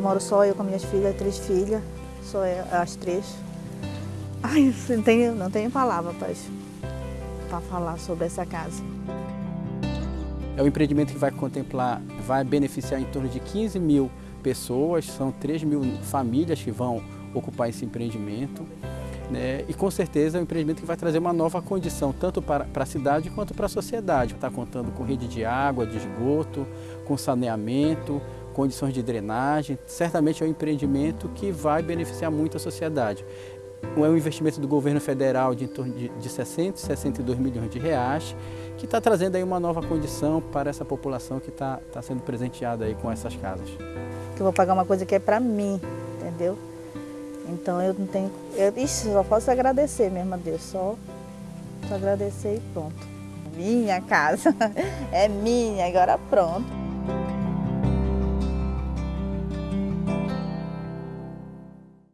Eu moro só, eu com minhas filhas, três filhas, só as três. Ai, não tenho, não tenho palavra para falar sobre essa casa. É um empreendimento que vai contemplar, vai beneficiar em torno de 15 mil pessoas, são 3 mil famílias que vão ocupar esse empreendimento. Né? E com certeza é um empreendimento que vai trazer uma nova condição, tanto para, para a cidade quanto para a sociedade. Está contando com rede de água, de esgoto, com saneamento, condições de drenagem. Certamente é um empreendimento que vai beneficiar muito a sociedade. É um investimento do governo federal de em torno de, de 60, 62 milhões de reais, que está trazendo aí uma nova condição para essa população que está tá sendo presenteada aí com essas casas. Eu vou pagar uma coisa que é para mim, entendeu? Então eu não tenho. Eu, ixi, só posso agradecer mesmo a Deus, só, só agradecer e pronto. Minha casa, é minha, agora pronto.